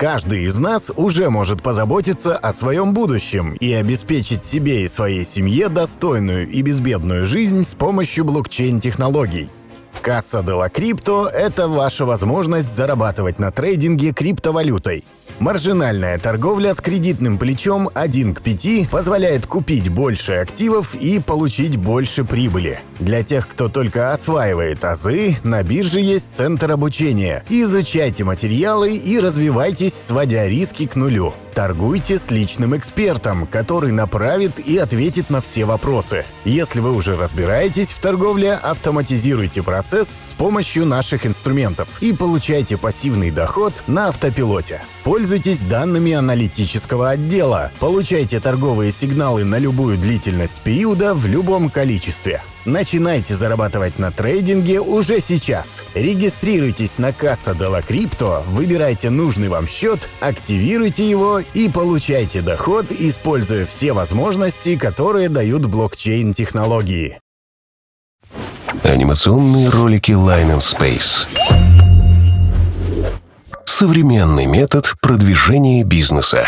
Каждый из нас уже может позаботиться о своем будущем и обеспечить себе и своей семье достойную и безбедную жизнь с помощью блокчейн-технологий. Касса де ла Крипто – это ваша возможность зарабатывать на трейдинге криптовалютой. Маржинальная торговля с кредитным плечом 1 к 5 позволяет купить больше активов и получить больше прибыли. Для тех, кто только осваивает азы, на бирже есть центр обучения. Изучайте материалы и развивайтесь, сводя риски к нулю. Торгуйте с личным экспертом, который направит и ответит на все вопросы. Если вы уже разбираетесь в торговле, автоматизируйте процесс с помощью наших инструментов и получайте пассивный доход на автопилоте. Пользуйтесь данными аналитического отдела, получайте торговые сигналы на любую длительность периода в любом количестве. Начинайте зарабатывать на трейдинге уже сейчас. Регистрируйтесь на Касса la Crypto, выбирайте нужный вам счет, активируйте его и получайте доход, используя все возможности, которые дают блокчейн-технологии. Анимационные ролики Line and Space. Современный метод продвижения бизнеса.